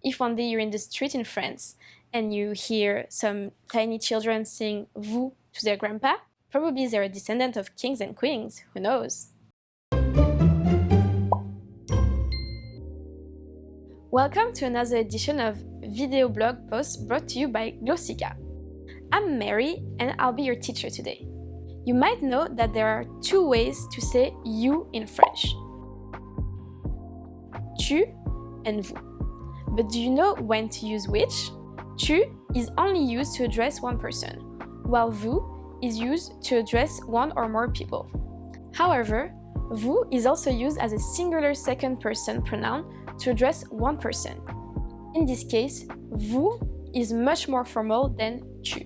If one day you're in the street in France and you hear some tiny children sing vous to their grandpa, probably they're a descendant of kings and queens, who knows? Welcome to another edition of Video Blog Posts brought to you by Glossika. I'm Mary and I'll be your teacher today. You might know that there are two ways to say you in French. Tu and vous. But do you know when to use which? Tu is only used to address one person, while vous is used to address one or more people. However, vous is also used as a singular second person pronoun to address one person. In this case, vous is much more formal than tu.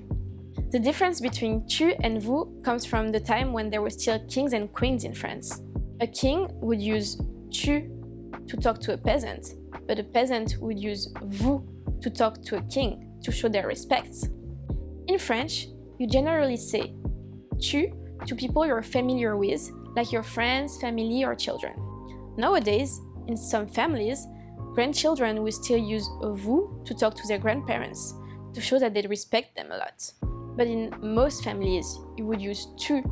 The difference between tu and vous comes from the time when there were still kings and queens in France. A king would use tu to talk to a peasant, but a peasant would use vous to talk to a king to show their respect. In French, you generally say tu to people you're familiar with, like your friends, family, or children. Nowadays, in some families, grandchildren will still use vous to talk to their grandparents, to show that they respect them a lot. But in most families, you would use tu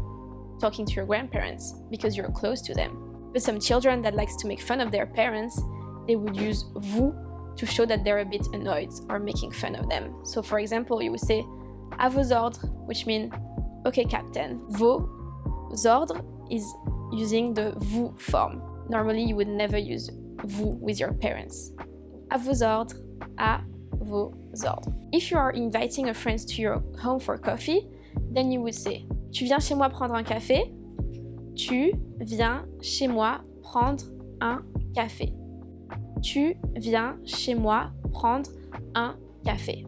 talking to your grandparents because you're close to them. But some children that likes to make fun of their parents, they would use vous to show that they're a bit annoyed or making fun of them. So for example, you would say à vos ordres, which means okay captain. Vos ordres is using the vous form. Normally you would never use vous with your parents. À vos ordres, à vos ordres. If you are inviting a friend to your home for coffee, then you would say Tu viens chez moi prendre un café? Tu viens chez moi prendre un café. Tu viens chez moi prendre un café.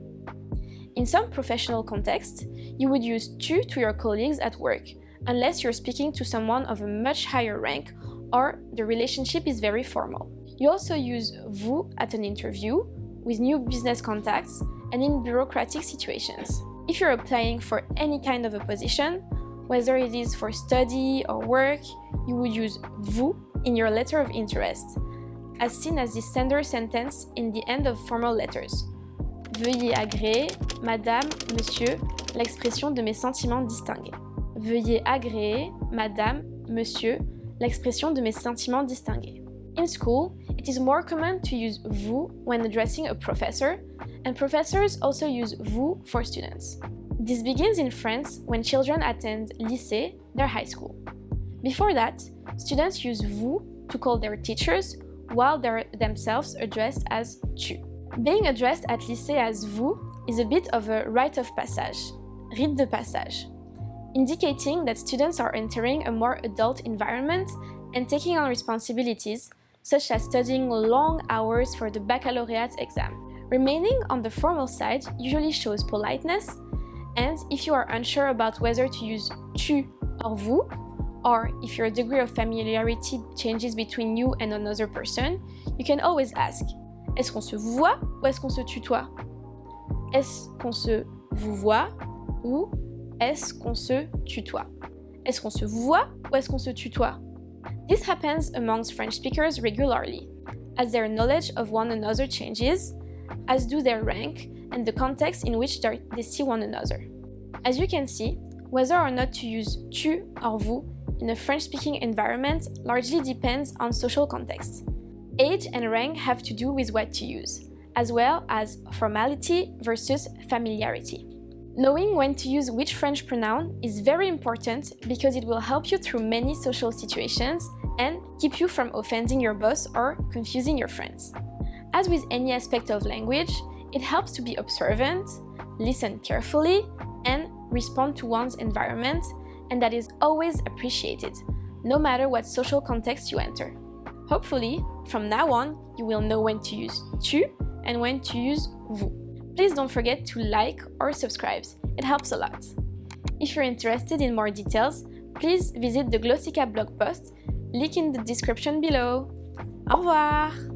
In some professional contexts, you would use tu to your colleagues at work, unless you're speaking to someone of a much higher rank or the relationship is very formal. You also use vous at an interview, with new business contacts, and in bureaucratic situations. If you're applying for any kind of a position, whether it is for study or work, you would use vous in your letter of interest, as seen as the standard sentence in the end of formal letters. Veuillez agréer, Madame, Monsieur, l'expression de mes sentiments distingués. Veuillez agréer, Madame, Monsieur, l'expression de mes sentiments distingués. In school, it is more common to use vous when addressing a professor, and professors also use vous for students. This begins in France when children attend lycée, their high school. Before that, students use vous to call their teachers while they're themselves addressed as tu. Being addressed at lycée as vous is a bit of a rite of passage, rite de passage, indicating that students are entering a more adult environment and taking on responsibilities such as studying long hours for the baccalaureate exam. Remaining on the formal side usually shows politeness, and if you are unsure about whether to use tu or vous, or if your degree of familiarity changes between you and another person, you can always ask Est-ce qu'on se vouvoie ou est-ce qu'on se tutoie? Est-ce qu'on se vouvoie ou est-ce qu'on se tutoie? Est-ce qu'on se vouvoie ou est-ce qu'on se tutoie? This happens amongst French speakers regularly, as their knowledge of one another changes, as do their rank and the context in which they see one another. As you can see, whether or not to use tu or vous in a French-speaking environment largely depends on social context. Age and rank have to do with what to use, as well as formality versus familiarity. Knowing when to use which French pronoun is very important because it will help you through many social situations and keep you from offending your boss or confusing your friends. As with any aspect of language, it helps to be observant, listen carefully, and respond to one's environment, and that is always appreciated, no matter what social context you enter. Hopefully, from now on, you will know when to use tu and when to use vous. Please don't forget to like or subscribe, it helps a lot. If you're interested in more details, please visit the Glossika blog post, link in the description below. Au revoir